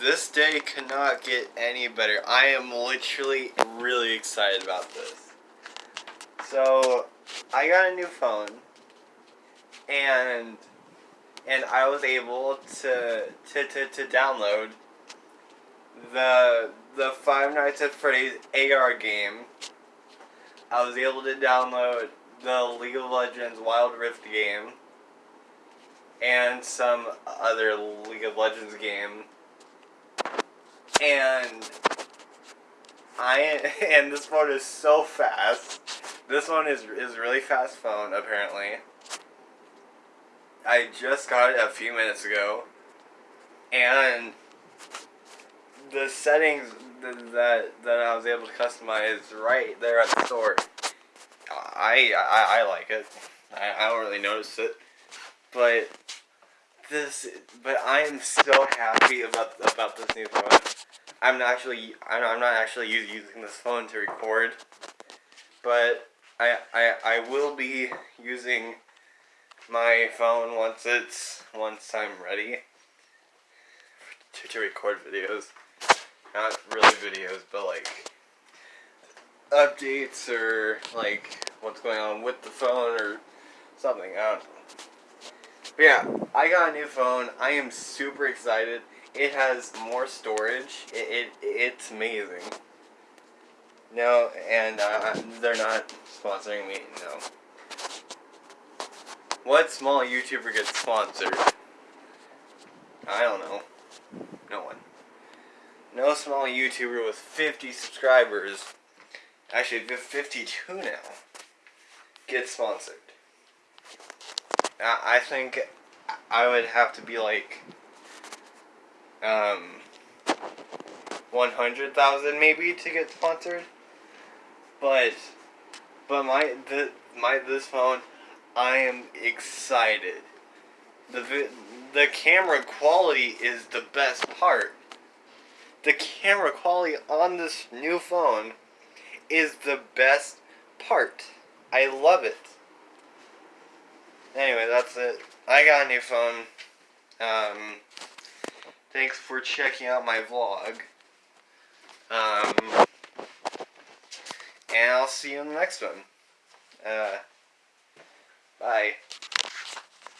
this day cannot get any better. I am literally really excited about this. So, I got a new phone, and and I was able to to, to, to download the the Five Nights at Freddy's AR game. I was able to download the League of Legends Wild Rift game and some other League of Legends game. And I and this phone is so fast. This one is is really fast phone apparently. I just got it a few minutes ago, and the settings that that I was able to customize right there at the store. I I, I like it. I, I don't really notice it, but this but I am so happy about about this new phone. I'm not actually I'm not actually using this phone to record, but I I I will be using my phone once it's once I'm ready to, to record videos. Not really videos, but like updates or like what's going on with the phone or something. I don't know. But yeah, I got a new phone. I am super excited. It has more storage. It, it it's amazing. No, and uh, they're not sponsoring me. No. What small YouTuber gets sponsored? I don't know. No one. No small YouTuber with 50 subscribers, actually 52 now, gets sponsored. I think I would have to be like, um, 100,000 maybe to get sponsored. But, but my, the, my, this phone I am excited. The the camera quality is the best part. The camera quality on this new phone is the best part. I love it. Anyway, that's it. I got a new phone. Um, thanks for checking out my vlog. Um, and I'll see you in the next one. Uh, Bye.